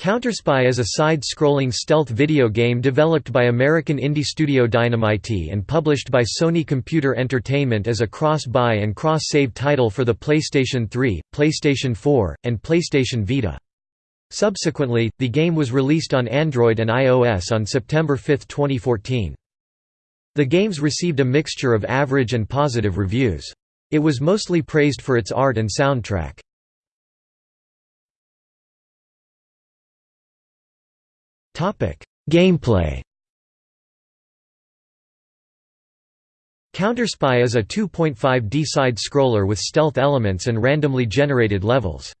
Counterspy is a side-scrolling stealth video game developed by American indie studio Dynamighty and published by Sony Computer Entertainment as a cross-buy and cross-save title for the PlayStation 3, PlayStation 4, and PlayStation Vita. Subsequently, the game was released on Android and iOS on September 5, 2014. The games received a mixture of average and positive reviews. It was mostly praised for its art and soundtrack. Gameplay Counterspy is a 2.5D side-scroller with stealth elements and randomly generated levels.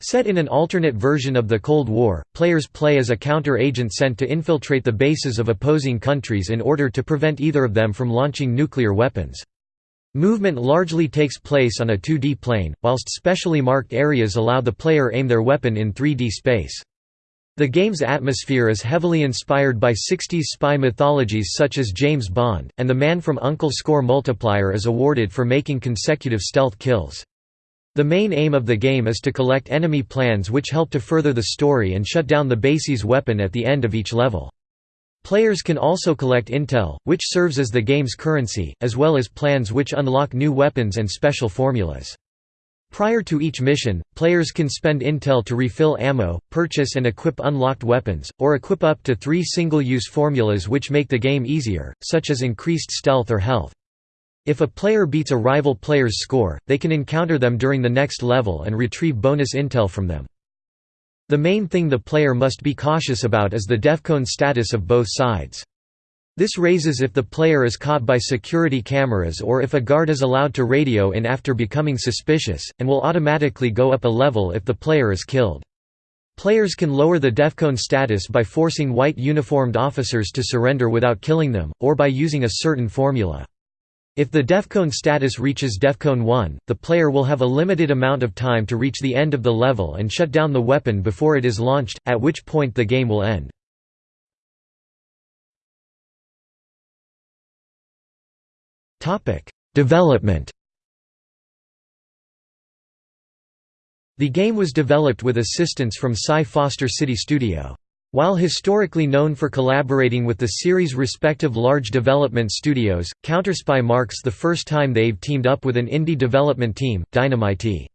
Set in an alternate version of the Cold War, players play as a counter-agent sent to infiltrate the bases of opposing countries in order to prevent either of them from launching nuclear weapons. Movement largely takes place on a 2D plane, whilst specially marked areas allow the player aim their weapon in 3D space. The game's atmosphere is heavily inspired by 60s spy mythologies such as James Bond, and the Man from U.N.C.L.E. score multiplier is awarded for making consecutive stealth kills. The main aim of the game is to collect enemy plans which help to further the story and shut down the base's weapon at the end of each level. Players can also collect intel, which serves as the game's currency, as well as plans which unlock new weapons and special formulas. Prior to each mission, players can spend intel to refill ammo, purchase and equip unlocked weapons, or equip up to three single-use formulas which make the game easier, such as increased stealth or health. If a player beats a rival player's score, they can encounter them during the next level and retrieve bonus intel from them. The main thing the player must be cautious about is the defcon status of both sides. This raises if the player is caught by security cameras or if a guard is allowed to radio in after becoming suspicious, and will automatically go up a level if the player is killed. Players can lower the defcon status by forcing white uniformed officers to surrender without killing them, or by using a certain formula. If the defcon status reaches defcon 1, the player will have a limited amount of time to reach the end of the level and shut down the weapon before it is launched, at which point the game will end. Development The game was developed with assistance from SCE Foster City Studio. While historically known for collaborating with the series' respective large development studios, Counterspy marks the first time they've teamed up with an indie development team, Dynamighty.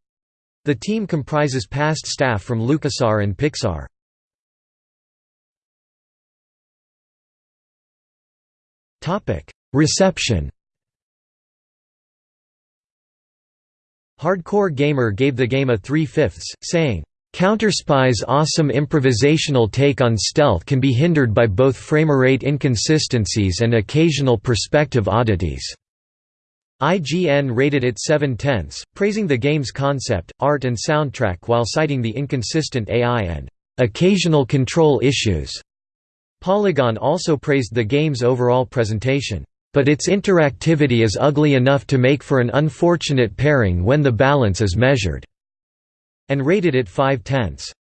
The team comprises past staff from LucasArts and Pixar. Reception Hardcore Gamer gave the game a 3 fifths, saying, Counterspy's awesome improvisational take on stealth can be hindered by both framerate inconsistencies and occasional perspective oddities. IGN rated it 7 tenths, praising the game's concept, art and soundtrack while citing the inconsistent AI and occasional control issues. Polygon also praised the game's overall presentation but its interactivity is ugly enough to make for an unfortunate pairing when the balance is measured", and rated it 5 tenths.